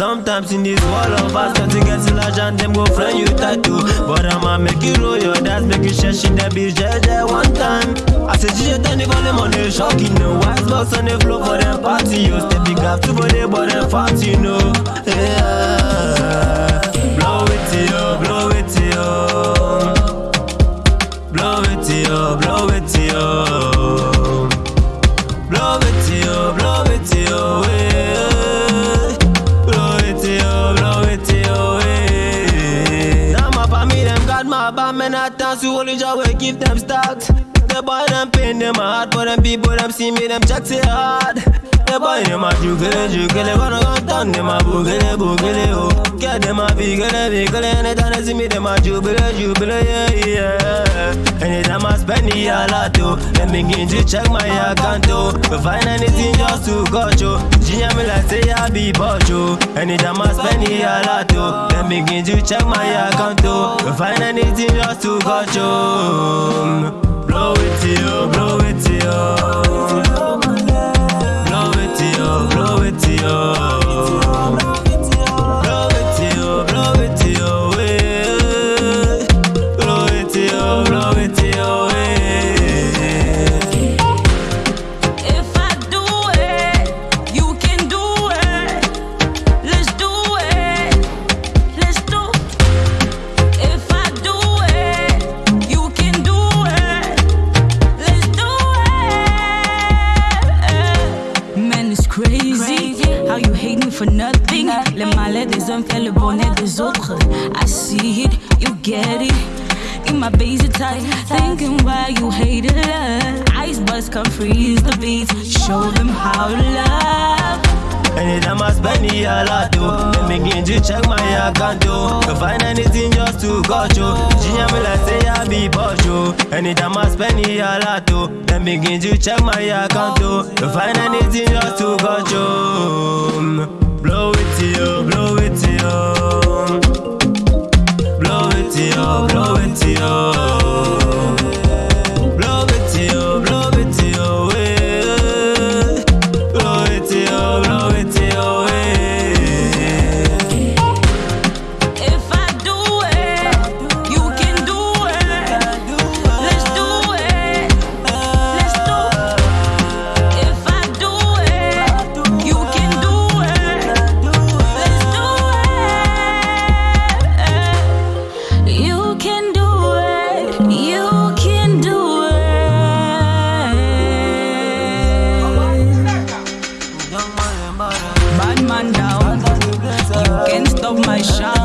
times in this world of us Got to get to large and them go friend you tattoo. But I'ma make you roll your dance Make you share shit that be JJ one time. I said DJ turn the volume on the shock You know wise box on the floor for them party You step big up to body but them fat you know. Yeah. Blow it to you, blow it to you Blow it to you, blow it you Blow it you, blow it to you, I dance to only joy we give them start. The boy them pain them hard, but them people them see me them check say hard. The boy them a juggle, juggle, gonna go down them a boogle, boogle, oh. Get them a biggle, biggle, anytime they see me them a jubile, jubile, yeah, yeah. Spend a lot, oh, them begin to check my account, oh. But find anything just to go, oh. Ginger me like say I be bojo. Oh. Anytime I spend the a lot, oh, them begin to check my account, oh. But find anything just to go, oh. Blow it to you, blow it to you. How you hate me for nothing. Le malheur des hommes fait le bonheur des autres. I see it, you get it. In my basic tight, thinking why you hated us. Ice bust come freeze the beats, show them how to love. Anytime I spend the a lot, oh, them begin to check my account, oh. To find anything just to go, oh. Ginger me like say I be bojo. Anytime I spend the a lot, oh, them begin to check my account, oh. To find anything just to go, oh. Mm, blow it to you, blow it to you. My shine.